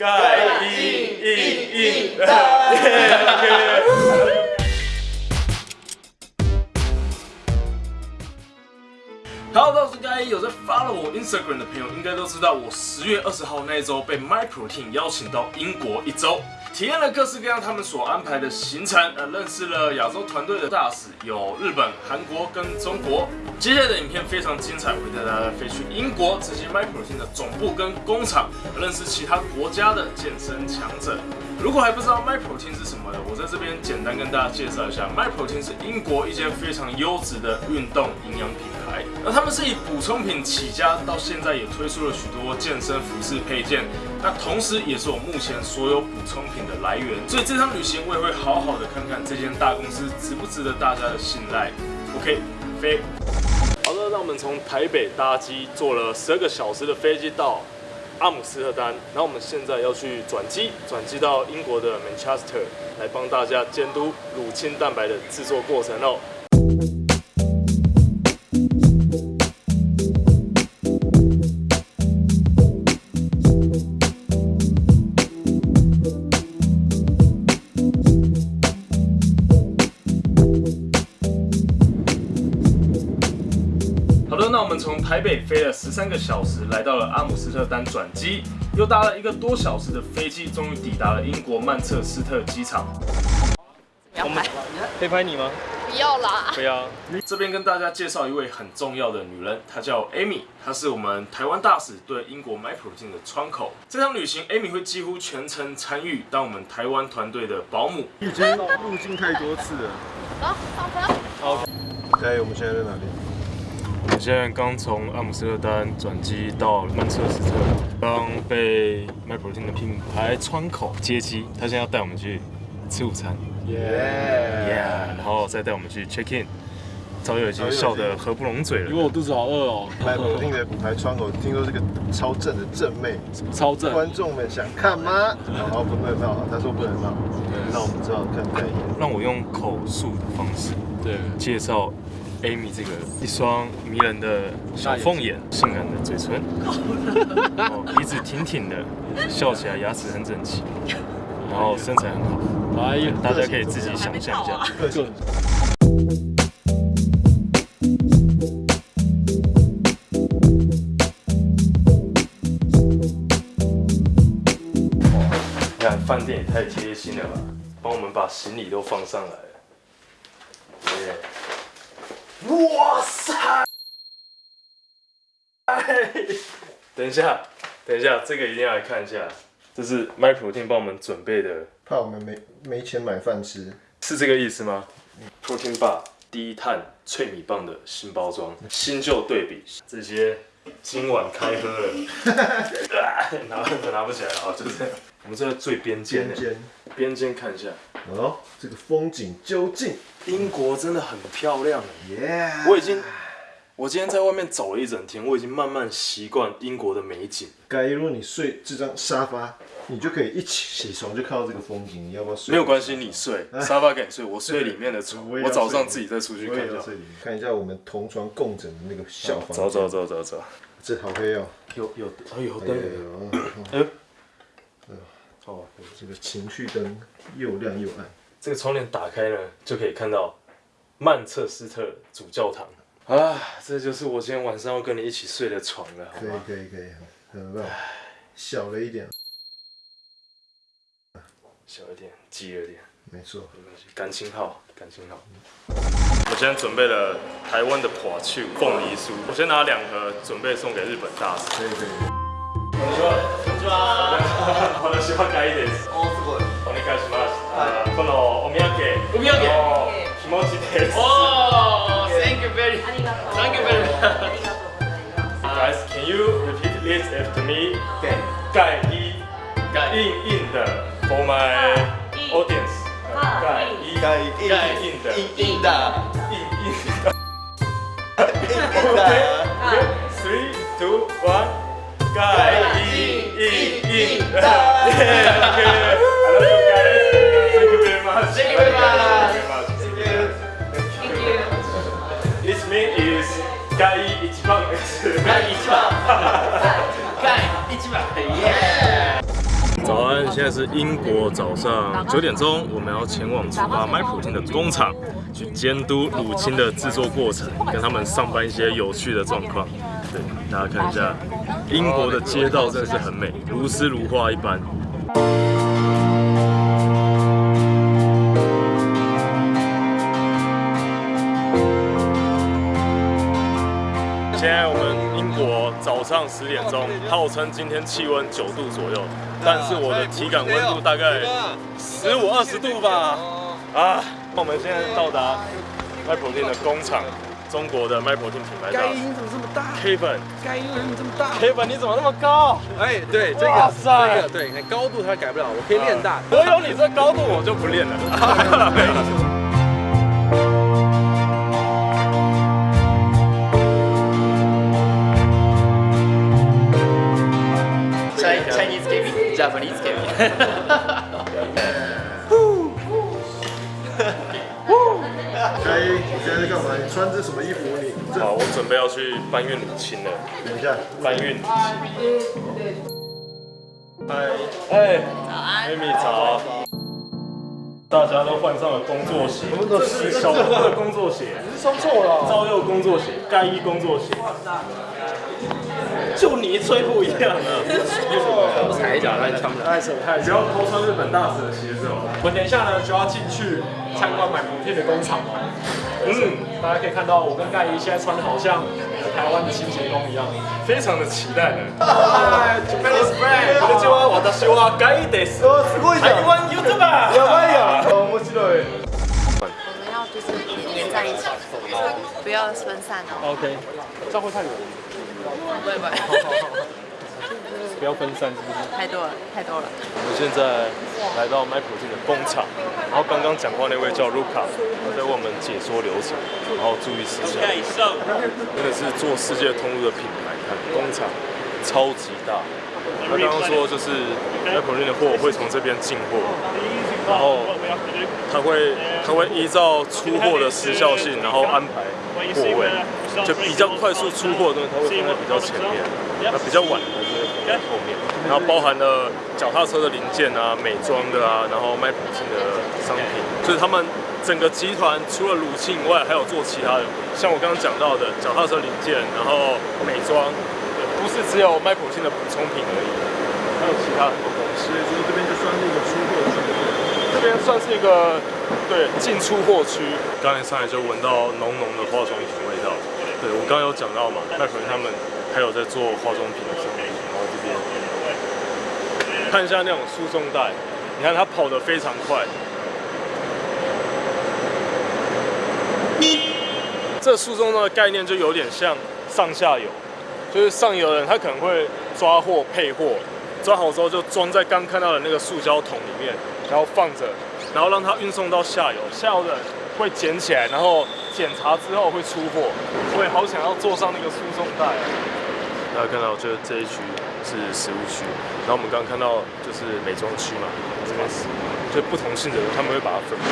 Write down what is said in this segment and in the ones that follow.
盖印印印，OK。Hello，大家好，我是盖有在 follow 我 Instagram 的朋友，应该都知道我十月二十号那一周被 MyProtein 邀请到英国一周，体验了各式各样他们所安排的行程，呃，认识了亚洲团队的大使，有日本、韩国跟中国。接下来的影片非常精彩，会带大家飞去英国，直接 MyProtein 的总部跟工厂，认识其他国家的健身强者。如果还不知道 MyProtein 是什么的，我在这边简单跟大家介绍一下，MyProtein 是英国一间非常优质的运动营养品牌。那他们是以补充品起家，到现在也推出了许多健身服饰配件。那同时也是我目前所有补充品的来源。所以这趟旅行我也会好好的看看这间大公司值不值得大家的信赖。OK，飞。好的，那我们从台北搭机坐了十二个小时的飞机到。阿姆斯特丹，然后我们现在要去转机，转机到英国的 Manchester 来帮大家监督乳清蛋白的制作过程哦。们从台北飞了十三个小时，来到了阿姆斯特丹转机，又搭了一个多小时的飞机，终于抵达了英国曼彻斯特机场。我们可以拍你吗？不要啦！不要。这边跟大家介绍一位很重要的女人，她叫 Amy，她是我们台湾大使对英国 MyProtein 的窗口。这趟旅行，Amy 会几乎全程参与，当我们台湾团队的保姆。已经入境太多次了。好，上车。好。OK，我们现在在哪里？我们现在刚从阿姆斯特丹转机到曼彻斯特，刚被 MyProtein 的品牌窗口接机，他现在要带我们去吃午餐，耶耶，然后再带我们去 check in。早有已经笑得合不拢嘴了，因为我肚子好饿哦。MyProtein 的品牌窗口听说是个超正的正妹，超正？观众们想看吗？好，不能闹，他说不能闹，那我们只好看代言。让我用口述的方式，对，介绍。Amy 这个一双迷人的小凤眼，性感的嘴唇，哦鼻子挺挺的，笑起来牙齿很整齐，然后身材很好，哎呀，大家可以自己想象一下。你看饭店也太贴心了吧，帮我们把行李都放上来。哇塞！等一下，等一下，这个一定要来看一下。这是 MyProtein 帮我们准备的，怕我们没没钱买饭吃，是这个意思吗？Protein Bar 低碳脆米棒的新包装，新旧对比，这些今晚开喝了，拿拿不起来了啊！就是这样。我们在最边间，边间看一下。哦，这个风景究竟？英国真的很漂亮耶！我已经，我今天在外面走了一整天，我已经慢慢习惯英国的美景。该如果你睡这张沙发，你就可以一起起床就看到这个风景。你要不要睡？没有关系，你睡沙发给你睡，我睡里面的床。我早上自己再出去看一下。看一下我们同床共枕的那个小房。走走走走走，这好黑哦。有有哎有灯。哎。哦，这个情绪灯又亮又暗。这个窗帘打开呢，就可以看到曼彻斯特主教堂啊！这就是我今天晚上要跟你一起睡的床了，好吗？可以可以可以，很棒。小了一点，小一点，挤了点，没错，没关系。感情好，感情好。我今天准备了台湾的破秋凤梨酥，我先拿两盒，准备送给日本大使。可以可以。Repeat this after me? 盖一盖印印的 for my audience. 盖一盖印盖印的印印的印印的。Okay, three, two, one. 盖印印印的。Yeah, okay. Thank you very much. Thank you. Thank you. This mean is 第一番第一番现在是英国早上九点钟，我们要前往出发买乳清的工厂，去监督乳清的制作过程，跟他们上班一些有趣的状况。对，大家看一下，英国的街道真的是很美，如诗如画一般。现在我们国早上十点钟，号称今天气温九度左右，但是我的体感温度大概十五二十度吧。啊，我们现在到达 MyProtein 的工厂，中国的 MyProtein 品牌。盖音怎么这么大？K 粉，盖音为什么这么大？K 粉你怎么那么高？哎，对，这个，这个，对，你看高度它改不了，我可以练大。我有你这高度，我就不练了。Japanese Kevin。开，你现在在干嘛？你穿着什么衣服？你好，我准备要去搬运母亲了。等一下，搬运母亲嗨，哎，早安，Amy 早。大家都换上了工作鞋，这是小哥的工作鞋，你是穿错了。赵佑工作鞋，盖伊工作鞋。就你吹不一样了，踩一脚让你穿不了，太丑太丑！不要偷穿日本大使的鞋子哦。我们等一下呢就要进去参观买普片的工厂哦。嗯，大家可以看到我跟盖伊现在穿的好像台湾的清洁工一样，非常的期待呢。嗨，Japanese friend，こんにちは、私は盖伊です。哦，すごいじゃん。台湾 YouTuber。やばいやん。面白い。我们要就是连在一起，不要分散哦。OK，这样会太远。 不会不会，不要分散，是不是？太多了，太多了。我们现在来到 MyProtein 的工厂，然后刚刚讲话那位叫 Luca，他在为我们解说流程，然后注意事项。真的是做世界通路的品牌，看工厂超级大。他刚刚说就是 MyProtein 的货会从这边进货，然后他会他会依照出货的时效性，然后安排货位。就比较快速出货的东西，它会放在比较前面；那比较晚的就会放在后面。然后包含了脚踏车的零件啊、美妆的啊，然后卖补品的商品。所以他们整个集团除了乳清以外，还有做其他的，像我刚刚讲到的脚踏车零件，然后美妆，不是只有卖补清的补充品而已，还有其他很多东西。所以这边就算是一个出货区，这边算是一个对进出货区。刚才上来就闻到浓浓的化妆品味道。对，我刚刚有讲到嘛，麦可能他们还有在做化妆品的生意，然后这边看一下那种输送带，你看它跑得非常快。这输送带的概念就有点像上下游，就是上游的人他可能会抓货配货，抓好之后就装在刚看到的那个塑胶桶里面，然后放着，然后让它运送到下游，下游的人会捡起来，然后。检查之后会出货，我也好想要坐上那个输送带。大家看到，就这一区是食物区，然后我们刚刚看到就是美妆区嘛，这边是就不同性的人，他们会把它分开。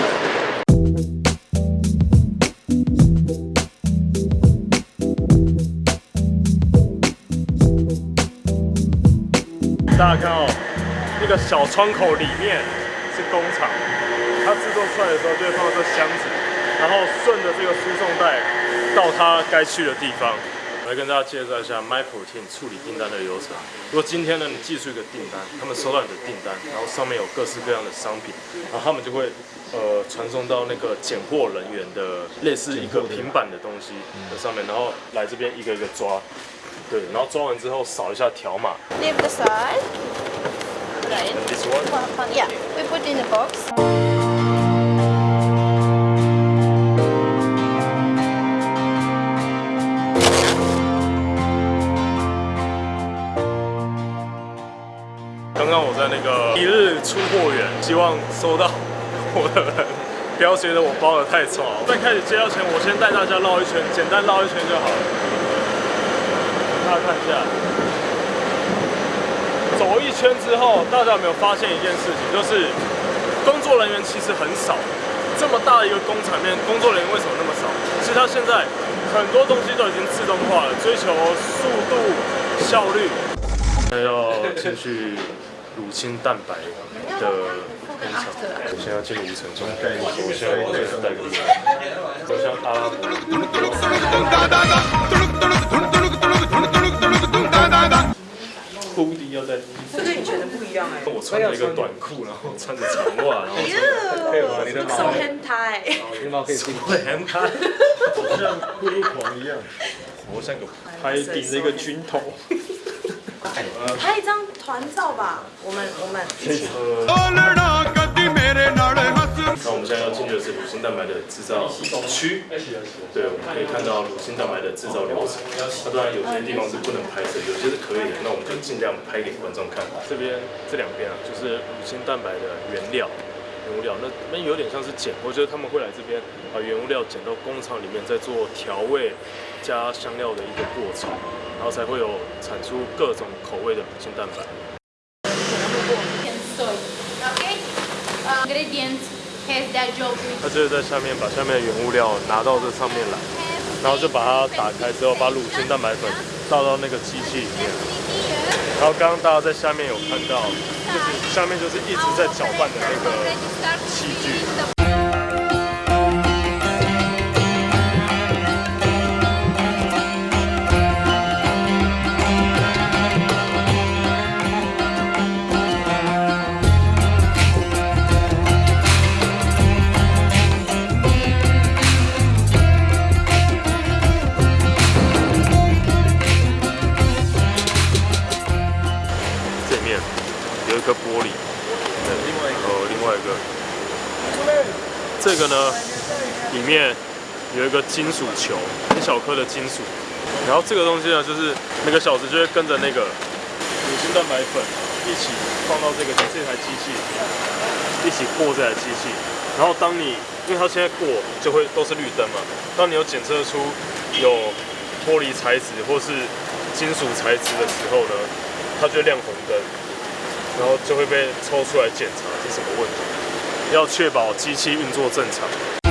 大家看哦，那个小窗口里面是工厂，它制作出来的时候就会放到这箱子。然后顺着这个输送带到它该去的地方，来跟大家介绍一下 MyProtein 处理订单的流程。如果今天呢你寄出一个订单，他们收到你的订单，然后上面有各式各样的商品，然后他们就会呃传送到那个拣货人员的类似一个平板的东西的上面，然后来这边一个一个抓，对，然后抓完之后扫一下条码。Leave the side. This one. Yeah, we put in the box. 出货员，希望收到我的人不要觉得我包的太重。在开始接到前，我先带大家绕一圈，简单绕一圈就好了。大家看一下，走一圈之后，大家有没有发现一件事情？就是工作人员其实很少。这么大的一个工厂面，工作人员为什么那么少？其实他现在很多东西都已经自动化了，追求速度、效率。还要继续。乳清蛋白的工厂。我现在要进入城中，我现在在带个路，好像阿拉伯。布丁要在。这跟以前的不一样哎。我穿了一个短裤，然后穿着长袜，然后配合你的毛。手很抬。你毛可以进。会很抬，好像骷髅狂一样。我像个拍顶的一个军头。拍一张团照吧，我们我们一起。那我们现在要进去的是乳清蛋白的制造区。对，我们可以看到乳清蛋白的制造流程。那当然有些地方是不能拍摄，有些是可以的。那我们就尽量拍给观众看。这边这两边啊，就是乳清蛋白的原料。原物料，那那有点像是捡，我觉得他们会来这边把原物料捡到工厂里面，再做调味、加香料的一个过程，然后才会有产出各种口味的乳清蛋白。他就是在下面把下面的原物料拿到这上面来，然后就把它打开之后，把乳清蛋白粉倒到那个机器里面。然后刚刚大家在下面有看到。就是下面就是一直在搅拌的那个器具。这个呢，里面有一个金属球，很小颗的金属。然后这个东西呢，就是每个小时就会跟着那个乳清蛋白粉一起放到这个这台机器里面，一起过这台机器。然后当你，因为它现在过就会都是绿灯嘛，当你有检测出有脱离材质或是金属材质的时候呢，它就亮红灯，然后就会被抽出来检查是什么问题。要确保机器运作正常。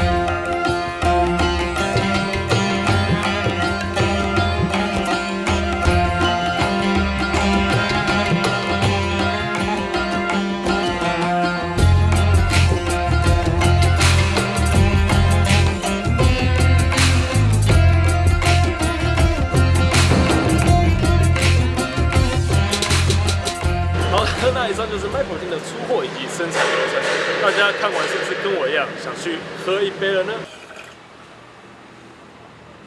想去喝一杯了呢？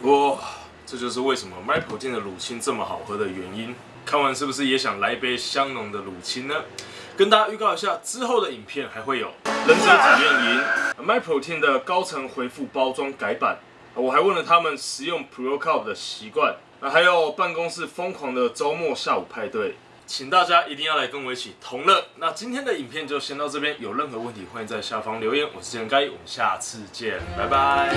哇，这就是为什么麦普汀的乳清这么好喝的原因。看完是不是也想来一杯香浓的乳清呢？跟大家预告一下，之后的影片还会有忍者体验营、麦普汀的高层回复包装改版。我还问了他们食用 Pro Cup 的习惯，还有办公室疯狂的周末下午派对。请大家一定要来跟我一起同乐。那今天的影片就先到这边有任何问题欢迎在下方留言。我是建该我们下次见拜拜。